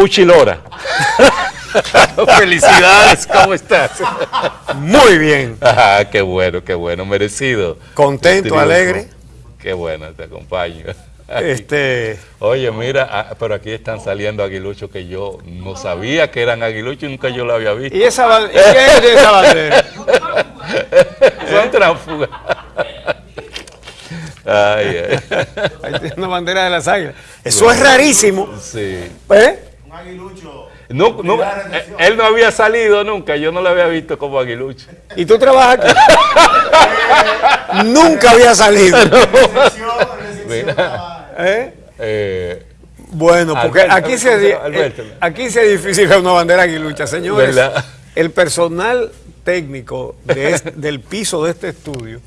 Uchilora. Felicidades, ¿cómo estás? Muy bien. Ajá, qué bueno, qué bueno, merecido. Contento, alegre. Qué bueno, te acompaño. Este, Oye, mira, ah, pero aquí están saliendo aguiluchos que yo no sabía que eran aguiluchos y nunca yo lo había visto. ¿Y esa y qué es esa bandera? Son tránsfugas. Ay, ay. Ahí tiene una bandera de las águilas. Eso es rarísimo. Sí. ¿Eh? No, no, eh, él no había salido nunca, yo no lo había visto como aguilucho. ¿Y tú trabajas aquí? Nunca había salido. ¿Eh? eh, Bueno, porque Alberto, aquí se, eh, aquí se difícil ver una bandera aguilucha, señores. ¿Verdad? El personal técnico de este- del piso de este estudio,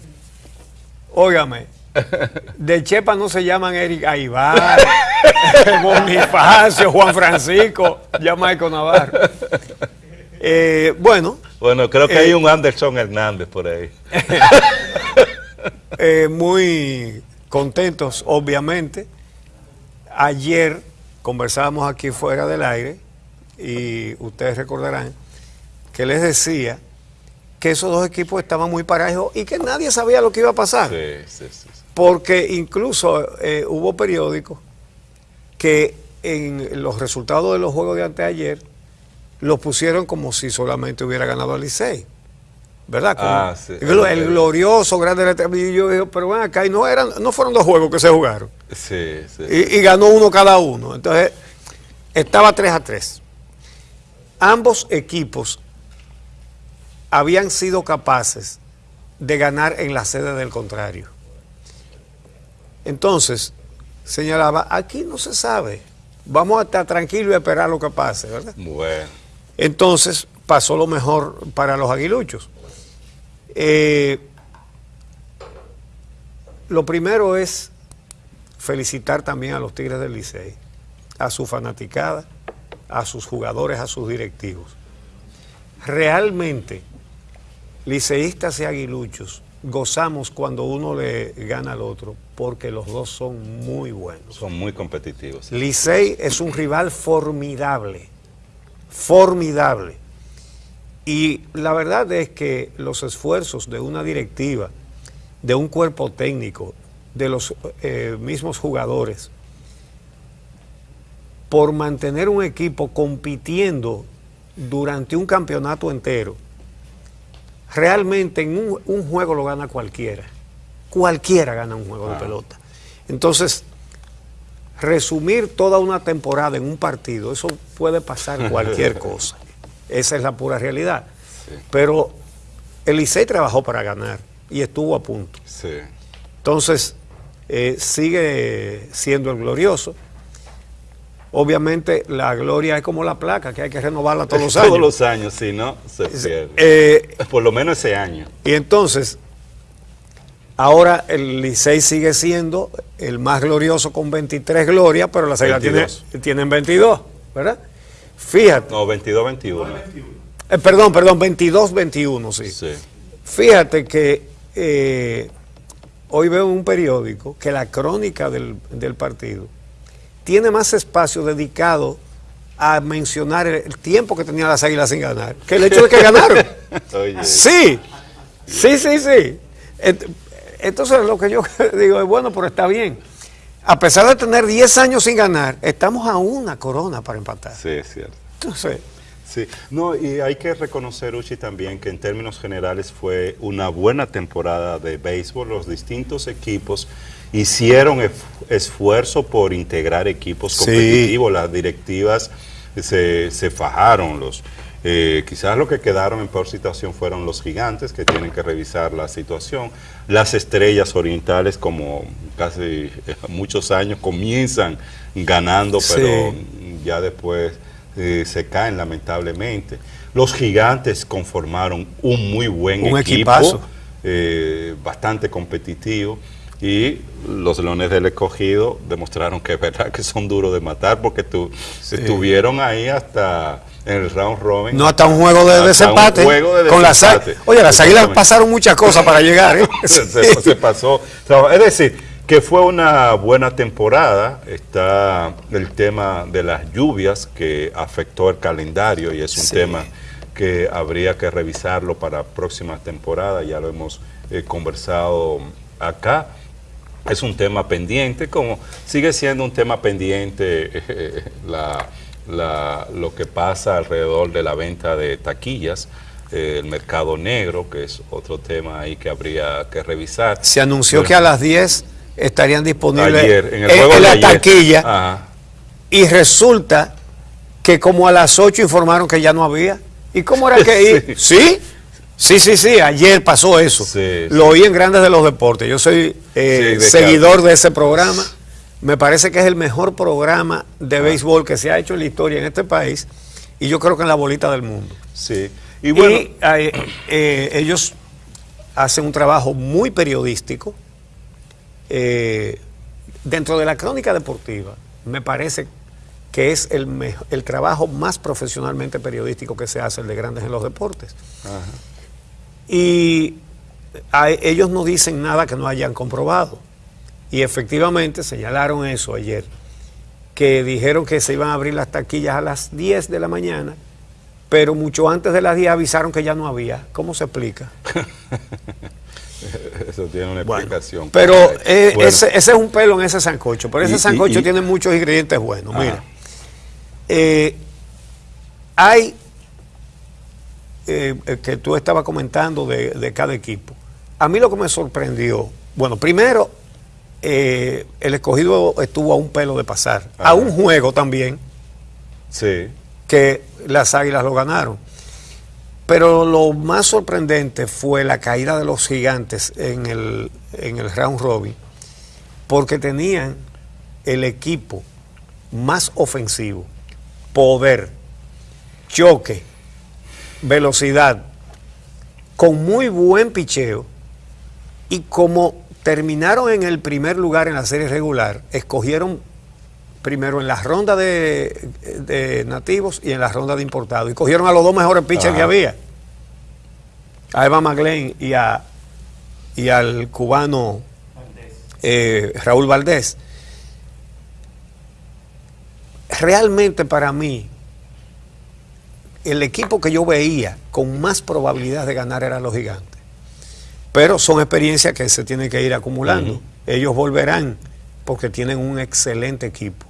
óigame, de Chepa no se llaman Eric Aibar, Bonifacio, Juan Francisco, ya Maico Navarro. Eh, bueno, bueno, creo que Eh, hay un Anderson Hernández por ahí. eh, muy contentos, obviamente. Ayer conversábamos aquí fuera del aire y ustedes recordarán que les decía que esos dos equipos estaban muy parejos y que nadie sabía lo que iba a pasar. Sí, sí, sí. sí. Porque incluso eh, hubo periódicos que en los resultados de los juegos de anteayer los pusieron como si solamente hubiera ganado el Licey. ¿Verdad? Como Ah, sí. el, glo- el glorioso, grande. letra- Y yo digo, pero ven acá, y no, eran, no fueron dos juegos que se jugaron. Sí, sí. Y, y ganó uno cada uno. Entonces, estaba 3 a 3. Ambos equipos habían sido capaces de ganar en la sede del contrario. Entonces, señalaba, aquí no se sabe. Vamos a estar tranquilos y esperar lo que pase, ¿verdad? Bueno. Entonces pasó lo mejor para los aguiluchos. Eh, lo primero es felicitar también a los Tigres del Licey, a su fanaticada, a sus jugadores, a sus directivos. Realmente, liceístas y aguiluchos, gozamos cuando uno le gana al otro, porque los dos son muy buenos. Son muy competitivos. Licey es un rival formidable, formidable. Y la verdad es que los esfuerzos de una directiva, de un cuerpo técnico, de los eh, mismos jugadores, por mantener un equipo compitiendo durante un campeonato entero, realmente en un, un juego lo gana cualquiera. Cualquiera gana un juego de pelota. Entonces, resumir toda una temporada en un partido, eso puede pasar cualquier cosa. Esa es la pura realidad. Sí. Pero el Licey trabajó para ganar y estuvo a punto. Sí. Entonces, eh, sigue siendo el glorioso. Obviamente, la gloria es como la placa, que hay que renovarla todos los años. Todos los años, si no, se pierde. Eh, Por lo menos ese año. y entonces, ahora el Licey sigue siendo el más glorioso con 23 glorias, pero las águilas tiene- 22. tienen 22, ¿verdad? Fíjate, No, 22-21. eh, perdón, perdón, 22-21, sí. Sí. Fíjate que eh, hoy veo en un periódico que la crónica del, del partido tiene más espacio dedicado a mencionar el, tiempo que tenían las águilas sin ganar que el hecho de que ganaron. Oye. Sí, sí, sí, sí. Ent- Entonces lo que yo digo es, bueno, pero está bien. A pesar de tener 10 años sin ganar, estamos a una corona para empatar. Sí, es cierto. Entonces, Sí, no, y hay que reconocer, Uchi, también que en términos generales fue una buena temporada de béisbol. Los distintos equipos hicieron esfuerzo por integrar equipos Sí. competitivos. Las directivas se, se fajaron. Los, eh, quizás lo que quedaron en peor situación fueron los gigantes, que tienen que revisar la situación. Las estrellas orientales, como casi muchos años, comienzan ganando, Sí. pero ya después eh, se caen lamentablemente. Los gigantes conformaron un muy buen Un equipo, eh, bastante competitivo. Y los Leones del Escogido demostraron que es verdad que son duros de matar porque tu- estuvieron ahí hasta en el round robin. no hasta un juego de desempate. juego de con las desempate. águilas. Oye, las águilas pasaron muchas cosas para llegar. ¿eh? se, pasó. Es decir, que fue una buena temporada. Está el tema de las lluvias que afectó el calendario y es un tema que habría que revisarlo para próxima temporada. Ya lo hemos eh, conversado acá. Es un tema pendiente, como sigue siendo un tema pendiente eh, lo que pasa alrededor de la venta de taquillas eh, el mercado negro, que es otro tema ahí que habría que revisar. Se anunció que a las 10 estarían disponibles en, la taquilla y resulta que como a las 8 informaron que ya no había. ¿Y cómo era que ir? ¿Sí? Sí, sí, sí, ayer pasó eso. Lo oí en Grandes de los Deportes. Yo soy eh, seguidor de ese programa. Me parece que es el mejor programa de ah. béisbol que se ha hecho en la historia en este país y yo creo que en la bolita del mundo. Sí. Y, bueno, eh, eh, ellos hacen un trabajo muy periodístico. Dentro de la crónica deportiva, me parece que es el, el trabajo más profesionalmente periodístico que se hace, el de Grandes en los Deportes. Y ellos no dicen nada que no hayan comprobado. Y efectivamente señalaron eso ayer, que dijeron que se iban a abrir las taquillas a las 10 de la mañana pero mucho antes de las 10 avisaron que ya no había. ¿Cómo se explica? Eso tiene una explicación. pero eh, ese, es un pelo en ese sancocho, pero ese sancocho tiene muchos ingredientes buenos. Mira, eh, hay, eh, que tú estabas comentando de, cada equipo. A mí lo que me sorprendió, bueno, primero, el escogido estuvo a un pelo de pasar, a un juego también. Sí que las Águilas lo ganaron. Pero lo más sorprendente fue la caída de los gigantes en el, en el round robin, porque tenían el equipo más ofensivo, poder, choque, velocidad, con muy buen picheo, y como terminaron en el primer lugar en la serie regular, escogieron primero en la ronda de, nativos y en la ronda de importados. Y cogieron a los dos mejores pitchers que había. A Eva Maglen y, a, y al cubano eh, Raúl Valdés. Realmente para mí, el equipo que yo veía con más probabilidad de ganar eran los gigantes. Pero son experiencias que se tienen que ir acumulando. Ellos volverán porque tienen un excelente equipo.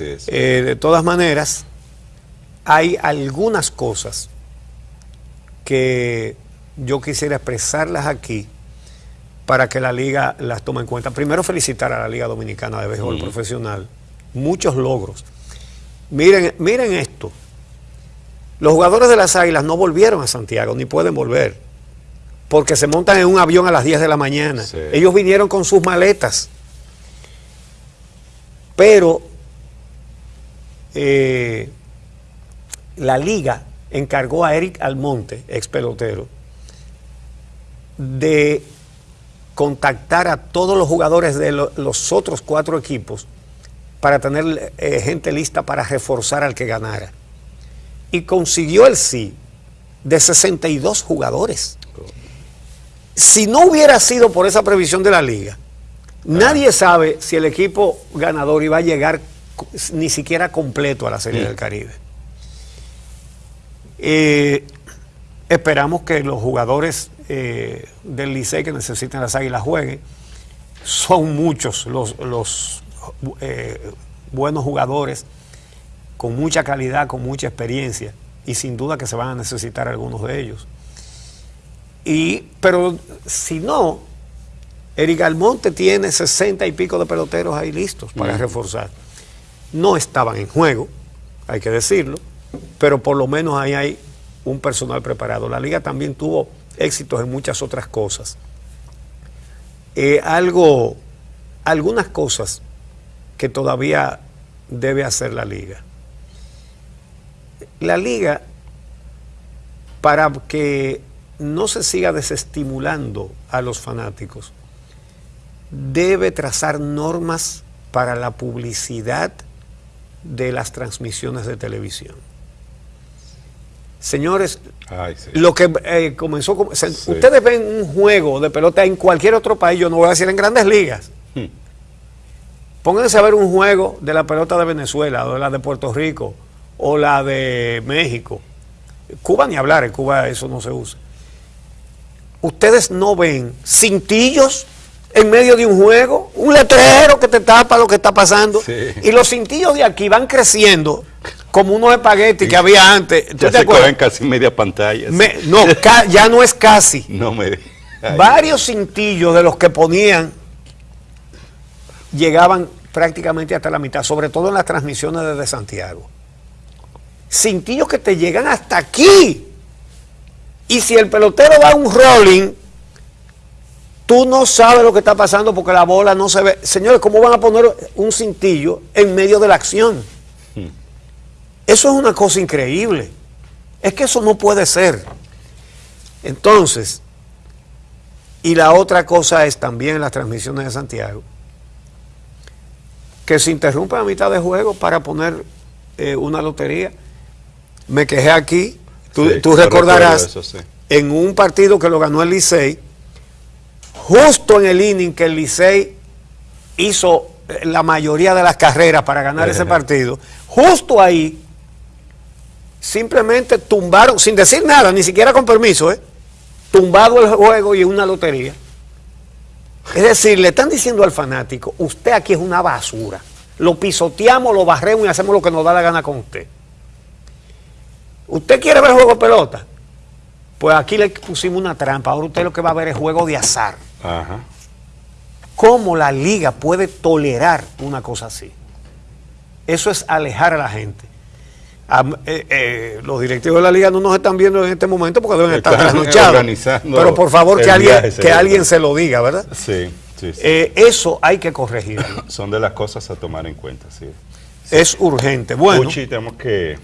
Eh, de todas maneras, hay algunas cosas que yo quisiera expresarlas aquí para que la liga las tome en cuenta. Primero felicitar a la Liga Dominicana de Béisbol Profesional. Muchos logros. Miren, miren esto. Los jugadores de las Águilas no volvieron a Santiago, ni pueden volver, porque se montan en un avión a las 10 de la mañana. Ellos vinieron con sus maletas. Pero eh, la liga encargó a Eric Almonte, ex pelotero, de contactar a todos los jugadores de los otros cuatro equipos para tener eh, gente lista para reforzar al que ganara. Y consiguió el sí de 62 jugadores. Si no hubiera sido por esa previsión de la liga, nadie sabe si el equipo ganador iba a llegar ni siquiera completo a la Serie del Caribe. Eh, esperamos que los jugadores eh, del Licey que necesitan las águilas jueguen. Son muchos los, eh, buenos jugadores con mucha calidad, con mucha experiencia y sin duda que se van a necesitar algunos de ellos. Y, pero si no, Eric Almonte tiene sesenta y pico de peloteros ahí listos para reforzar no estaban en juego, hay que decirlo, pero por lo menos ahí hay un personal preparado. La liga también tuvo éxitos en muchas otras cosas. Eh, algo, algunas cosas que todavía debe hacer la liga. La liga, para que no se siga desestimulando a los fanáticos, debe trazar normas para la publicidad de las transmisiones de televisión. Señores, lo que eh, comenzó, ustedes ven un juego de pelota en cualquier otro país, yo no voy a decir en grandes ligas, Hmm. Pónganse a ver un juego de la pelota de Venezuela, o de la de Puerto Rico, o la de México. Cuba ni hablar, en Cuba eso no se usa. Ustedes no ven cintillos en medio de un juego, un letrero que te tapa lo que está pasando. Sí. Y los cintillos de aquí van creciendo como unos espaguetis que había antes. ¿Tú Ya te se cogen casi media pantalla. Me- no, ya no es casi. No me... Ay. Varios cintillos de los que ponían llegaban prácticamente hasta la mitad, sobre todo en las transmisiones desde Santiago. Cintillos que te llegan hasta aquí. Y si el pelotero da un rolling, tú no sabes lo que está pasando porque la bola no se ve. Señores, ¿cómo van a poner un cintillo en medio de la acción? Eso es una cosa increíble. Es que eso no puede ser. Entonces, y la otra cosa es también en las transmisiones de Santiago, que se interrumpe a mitad de juego para poner eh, una lotería. Me quejé aquí, tú, Sí, tú yo recordarás, recuerdo eso, sí. en un partido que lo ganó el Licey, justo en el inning que el Licey hizo eh, la mayoría de las carreras para ganar ese partido, justo ahí, simplemente tumbaron, sin decir nada, ni siquiera con permiso, ¿eh? tumbado el juego y una lotería. Es decir, le están diciendo al fanático, usted aquí es una basura. Lo pisoteamos, lo barremos y hacemos lo que nos da la gana con usted. ¿Usted quiere ver juego de pelota? Pues aquí le pusimos una trampa. Ahora usted lo que va a ver es juego de azar. Ajá. ¿Cómo la liga puede tolerar una cosa así? Eso es alejar a la gente. Eh, eh, los directivos de la liga no nos están viendo en este momento porque deben estar trasnochados. Pero por favor que alguien, viaje, que alguien se lo diga, ¿verdad? Sí, sí, sí. Eh, eso hay que corregirlo. Son de las cosas a tomar en cuenta, sí. Es urgente. Bueno. Puchi, tenemos que